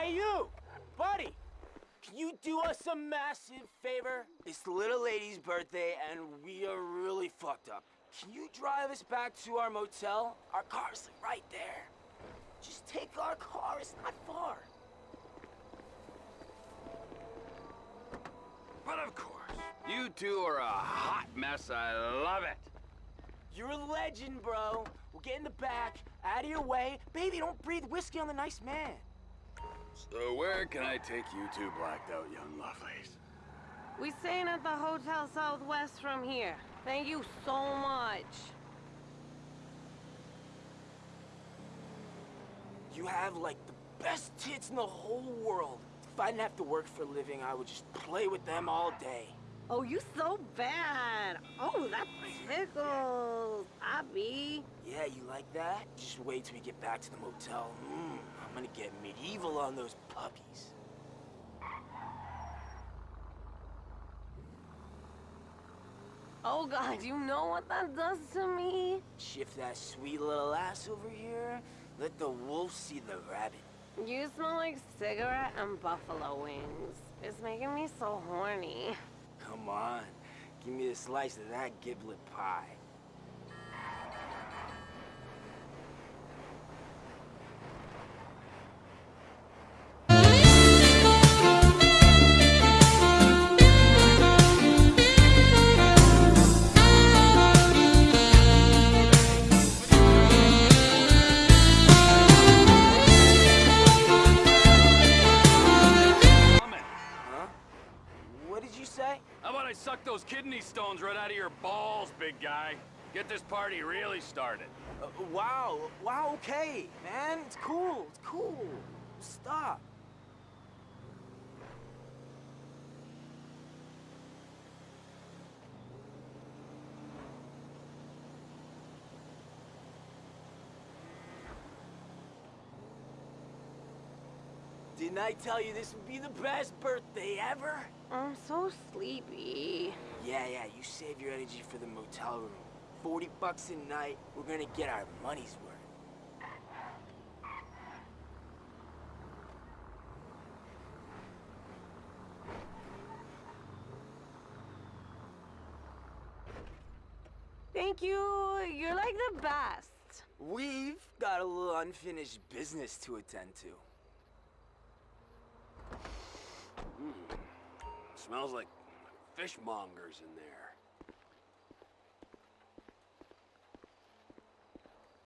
Hey, you! Buddy! Can you do us a massive favor? It's the little lady's birthday, and we are really fucked up. Can you drive us back to our motel? Our car's right there. Just take our car, it's not far. But of course, you two are a hot mess. I love it. You're a legend, bro. We'll get in the back, out of your way. Baby, don't breathe whiskey on the nice man. So where can I take you two blacked out young lovelies? We staying at the Hotel Southwest from here. Thank you so much. You have, like, the best tits in the whole world. If I didn't have to work for a living, I would just play with them all day. Oh, you so bad. Oh, that tickles. Yeah, you like that? Just wait till we get back to the motel. Mmm, I'm gonna get medieval on those puppies. Oh, God, you know what that does to me? Shift that sweet little ass over here. Let the wolf see the rabbit. You smell like cigarette and buffalo wings. It's making me so horny. Come on, give me a slice of that giblet pie. Those kidney stones right out of your balls, big guy? Get this party really started. Uh, wow, wow, okay, man. It's cool, it's cool. Stop. Didn't I tell you this would be the best birthday ever? I'm so sleepy. Yeah, yeah, you save your energy for the motel room. 40 bucks a night, we're gonna get our money's worth. Thank you. You're like the best. We've got a little unfinished business to attend to. Hmm. Smells like fishmongers in there.